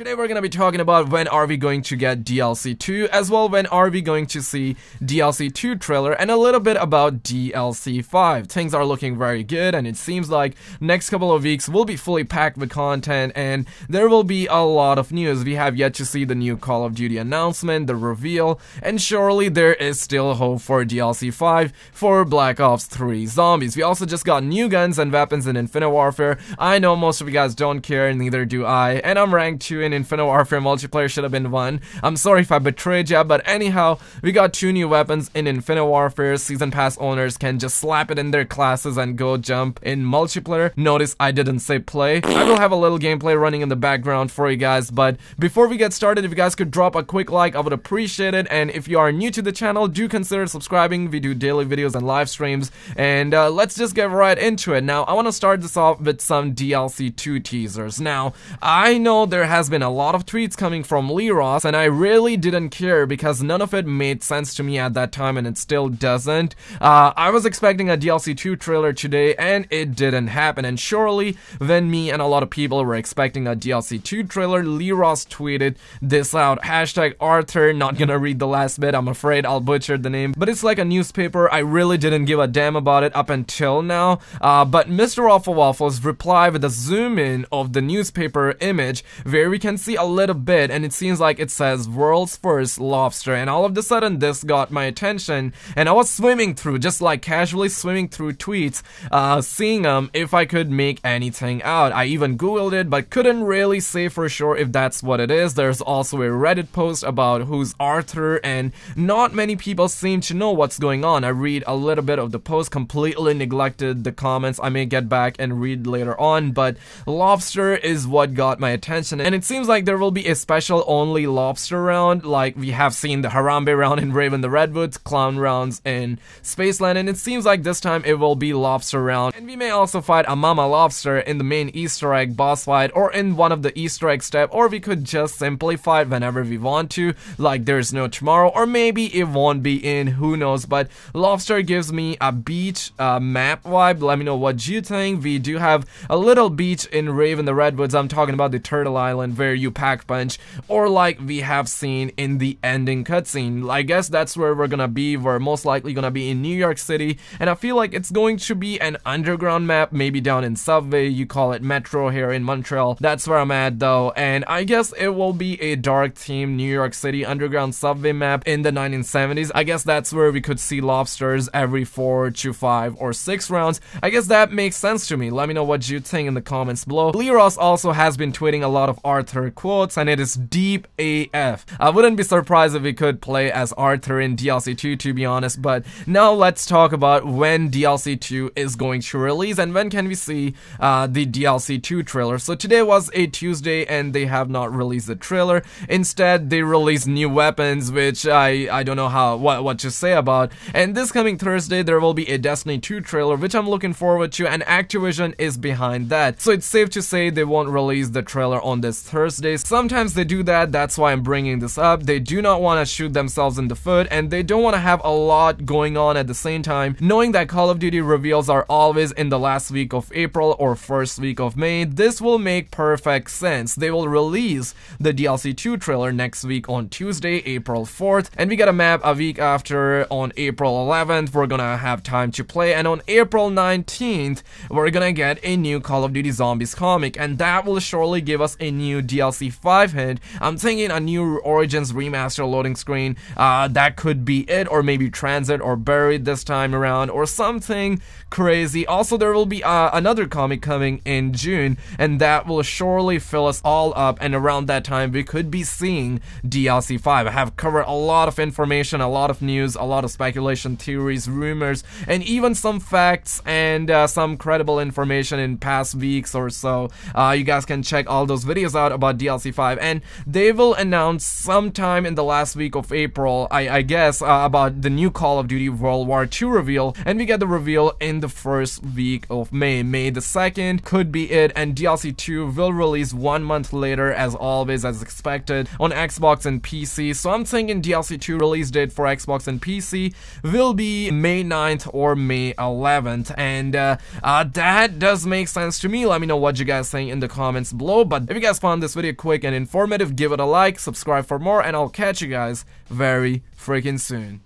Today we're gonna be talking about when are we going to get DLC 2, as well when are we going to see DLC 2 trailer, and a little bit about DLC 5. Things are looking very good, and it seems like next couple of weeks will be fully packed with content, and there will be a lot of news. We have yet to see the new Call of Duty announcement, the reveal, and surely there is still hope for DLC 5 for Black Ops 3 Zombies. We also just got new guns and weapons in Infinite Warfare. I know most of you guys don't care, and neither do I, and I'm ranked 2 in in Infinite Warfare multiplayer should have been one. I'm sorry if I betrayed ya, but anyhow, we got two new weapons in Infinite Warfare. Season Pass owners can just slap it in their classes and go jump in multiplayer. Notice I didn't say play. I will have a little gameplay running in the background for you guys, but before we get started, if you guys could drop a quick like, I would appreciate it. And if you are new to the channel, do consider subscribing. We do daily videos and live streams. And uh, let's just get right into it. Now, I want to start this off with some DLC 2 teasers. Now, I know there has been a lot of tweets coming from Lee Ross, and I really didn't care because none of it made sense to me at that time, and it still doesn't. Uh, I was expecting a DLC 2 trailer today, and it didn't happen, and surely when me and a lot of people were expecting a DLC 2 trailer, Lee Ross tweeted this out, hashtag Arthur, not gonna read the last bit, I'm afraid I'll butcher the name, but it's like a newspaper, I really didn't give a damn about it up until now, uh, but Mr. Waffle Waffles replied with a zoom in of the newspaper image. We can see a little bit and it seems like it says world's first lobster. And all of a sudden this got my attention and I was swimming through just like casually swimming through tweets uh, seeing um if I could make anything out. I even googled it but couldn't really say for sure if that's what it is. There's also a reddit post about who's Arthur and not many people seem to know what's going on. I read a little bit of the post completely neglected the comments. I may get back and read later on but lobster is what got my attention and it seems like there will be a special only lobster round, like we have seen the Harambe round in Rave in the Redwoods, Clown rounds in Spaceland, and it seems like this time it will be lobster round. And we may also fight a mama lobster in the main Easter egg boss fight, or in one of the Easter egg step, or we could just simply fight whenever we want to, like there's no tomorrow, or maybe it won't be in, who knows, but lobster gives me a beach uh, map vibe, let me know what you think. We do have a little beach in Rave in the Redwoods, I'm talking about the Turtle Island, where you pack punch, or like we have seen in the ending cutscene. I guess that's where we're gonna be. We're most likely gonna be in New York City, and I feel like it's going to be an underground map, maybe down in Subway, you call it Metro here in Montreal. That's where I'm at though, and I guess it will be a dark theme New York City underground subway map in the 1970s. I guess that's where we could see lobsters every 4 to 5 or 6 rounds. I guess that makes sense to me. Let me know what you think in the comments below. Lee Ross also has been tweeting a lot of Arthur Arthur quotes, and it is deep AF. I wouldn't be surprised if we could play as Arthur in DLC 2 to be honest, but now let's talk about when DLC 2 is going to release and when can we see uh, the DLC 2 trailer. So today was a Tuesday and they have not released the trailer. Instead, they released new weapons, which I, I don't know how what, what to say about. And this coming Thursday, there will be a Destiny 2 trailer, which I'm looking forward to, and Activision is behind that. So it's safe to say they won't release the trailer on this Thursday Sometimes they do that, that's why I'm bringing this up. They do not want to shoot themselves in the foot and they don't want to have a lot going on at the same time, knowing that Call of Duty reveals are always in the last week of April or first week of May. This will make perfect sense. They will release the DLC 2 trailer next week on Tuesday, April 4th, and we get a map a week after on April 11th. We're gonna have time to play, and on April 19th, we're gonna get a new Call of Duty Zombies comic, and that will surely give us a new DLC DLC 5 hint, I'm thinking a new Origins remaster loading screen, uh, that could be it, or maybe Transit or Buried this time around, or something crazy. Also, there will be uh, another comic coming in June, and that will surely fill us all up, and around that time, we could be seeing DLC 5. I have covered a lot of information, a lot of news, a lot of speculation, theories, rumors, and even some facts and uh, some credible information in past weeks or so. Uh, you guys can check all those videos out about DLC 5, and they will announce sometime in the last week of April, I, I guess, uh, about the new Call of Duty World War II reveal, and we get the reveal in the first week of May. May the 2nd could be it, and DLC 2 will release one month later, as always, as expected, on Xbox and PC. So I'm thinking DLC 2 release date for Xbox and PC will be May 9th or May 11th, and uh, uh, that does make sense to me. Let me know what you guys think in the comments below, but if you guys found this this video quick and informative, give it a like, subscribe for more, and I'll catch you guys very freaking soon.